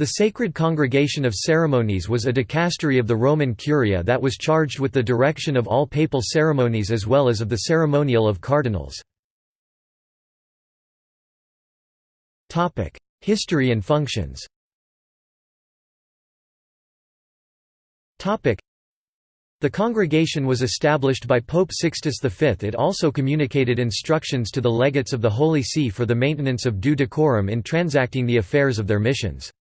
The Sacred Congregation of Ceremonies was a dicastery of the Roman Curia that was charged with the direction of all papal ceremonies as well as of the ceremonial of cardinals. History and functions the congregation was established by Pope Sixtus V. It also communicated instructions to the legates of the Holy See for the maintenance of due decorum in transacting the affairs of their missions.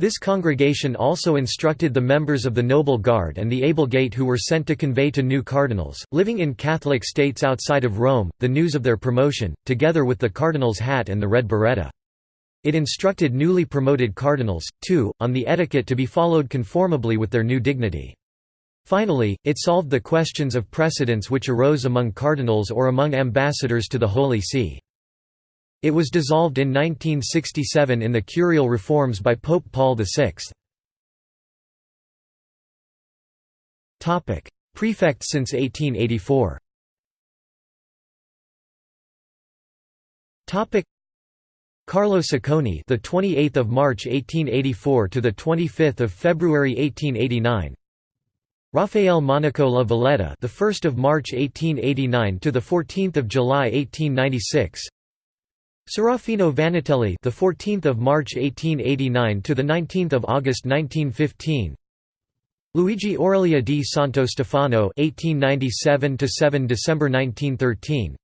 This congregation also instructed the members of the Noble Guard and the Ablegate who were sent to convey to new cardinals, living in Catholic states outside of Rome, the news of their promotion, together with the cardinal's hat and the red biretta. It instructed newly promoted cardinals, too, on the etiquette to be followed conformably with their new dignity. Finally, it solved the questions of precedence which arose among cardinals or among ambassadors to the Holy See. It was dissolved in 1967 in the curial reforms by Pope Paul VI. Topic: Prefect since 1884 Carlo Sacconi, the 28th of March 1884 to the 25th of February 1889. Rafael Monaco La Valletta, the 1st of March 1889 to the 14th of July 1896. Serafino Vannutelli, the 14th of March 1889 to the 19th of August 1915. Luigi Oreglia di Santo Stefano, 1897 to 7 December 1913.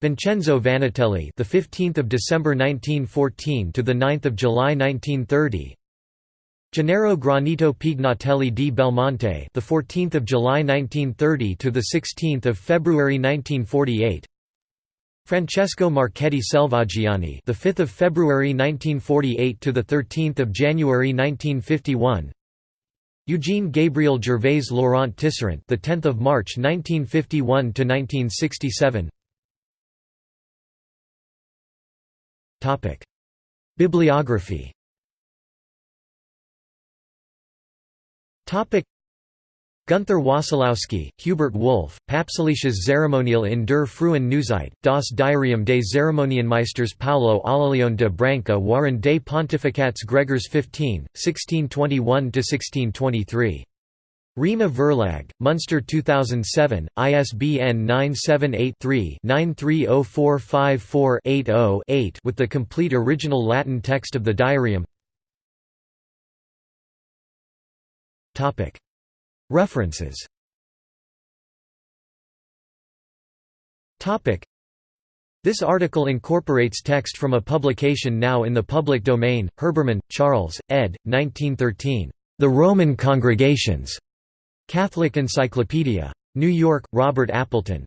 Vincenzo Vannutelli, the 15th of December 1914 to the 9th of July 1930. Gennaro Granito Pignatelli di Belmonte, the 14th of July 1930 to the 16th of February 1948. Francesco Marchetti Selvaggiani, the 5th of February 1948 to the 13th of January 1951. Eugene Gabriel Gervais Laurent Tisserant, the 10th of March 1951 to 1967. Topic: Bibliography. Topic: Gunther Wassilowsky, Hubert Wolf, Papstliches Zeremonial in der Frühen Neuzeit, das Diarium des Zeremonienmeisters Paolo Alaleone de Branca waren des Pontificats Gregors 15, 1621–1623. Rhema Verlag, Munster 2007, ISBN 978-3-930454-80-8 with the complete original Latin text of the diarium References This article incorporates text from a publication now in the public domain, Herbermann, Charles, ed. 1913. The Roman Congregations. Catholic Encyclopedia. New York, Robert Appleton.